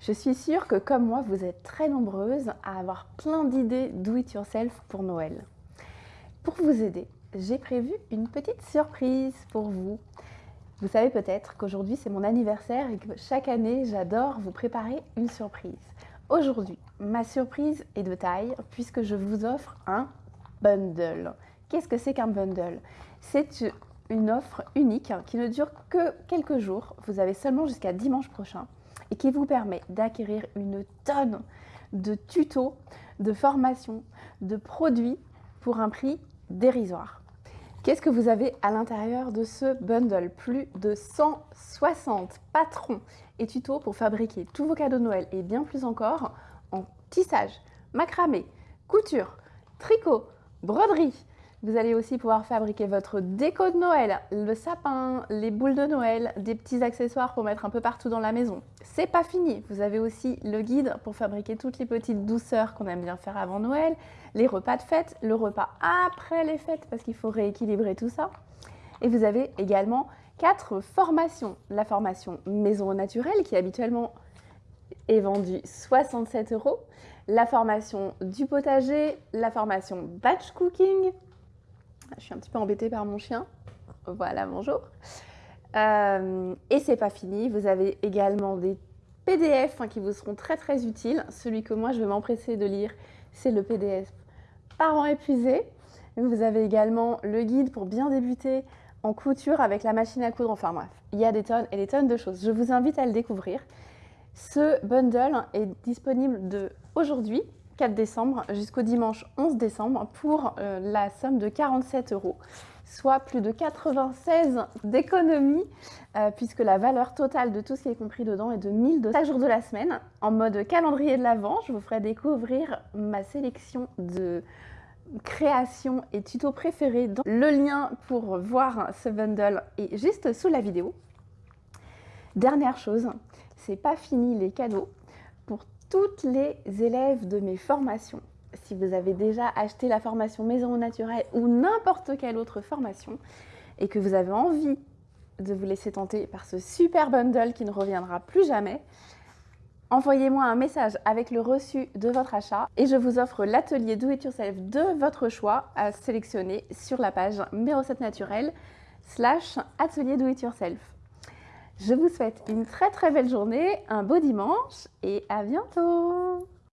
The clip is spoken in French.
Je suis sûre que comme moi, vous êtes très nombreuses à avoir plein d'idées do it yourself pour Noël. Pour vous aider, j'ai prévu une petite surprise pour vous. Vous savez peut-être qu'aujourd'hui c'est mon anniversaire et que chaque année j'adore vous préparer une surprise. Aujourd'hui, ma surprise est de taille puisque je vous offre un bundle. Qu'est-ce que c'est qu'un bundle? C'est une offre unique qui ne dure que quelques jours. Vous avez seulement jusqu'à dimanche prochain et qui vous permet d'acquérir une tonne de tutos, de formations, de produits pour un prix dérisoire. Qu'est-ce que vous avez à l'intérieur de ce bundle? Plus de 160 patrons et tutos pour fabriquer tous vos cadeaux de Noël et bien plus encore en tissage, macramé, couture, tricot, broderie, vous allez aussi pouvoir fabriquer votre déco de Noël, le sapin, les boules de Noël, des petits accessoires pour mettre un peu partout dans la maison. C'est pas fini, vous avez aussi le guide pour fabriquer toutes les petites douceurs qu'on aime bien faire avant Noël, les repas de fête, le repas après les fêtes parce qu'il faut rééquilibrer tout ça. Et vous avez également quatre formations. La formation maison au naturel qui habituellement est vendue 67 euros, la formation du potager, la formation batch cooking, je suis un petit peu embêtée par mon chien. Voilà, bonjour. Euh, et c'est pas fini, vous avez également des PDF hein, qui vous seront très très utiles. Celui que moi je vais m'empresser de lire, c'est le PDF Parents épuisés. Vous avez également le guide pour bien débuter en couture avec la machine à coudre. Enfin bref, il y a des tonnes et des tonnes de choses. Je vous invite à le découvrir. Ce bundle est disponible de aujourd'hui 4 décembre jusqu'au dimanche 11 décembre pour euh, la somme de 47 euros, soit plus de 96 d'économie euh, puisque la valeur totale de tout ce qui est compris dedans est de 1002 chaque jour de la semaine. En mode calendrier de l'Avent, je vous ferai découvrir ma sélection de créations et tutos préférés. Le lien pour voir ce bundle est juste sous la vidéo. Dernière chose, c'est pas fini les cadeaux toutes les élèves de mes formations. Si vous avez déjà acheté la formation Maison au naturel ou n'importe quelle autre formation et que vous avez envie de vous laisser tenter par ce super bundle qui ne reviendra plus jamais, envoyez-moi un message avec le reçu de votre achat et je vous offre l'atelier Do It Yourself de votre choix à sélectionner sur la page Mes recettes naturelles slash atelier Do Yourself. Je vous souhaite une très très belle journée, un beau dimanche et à bientôt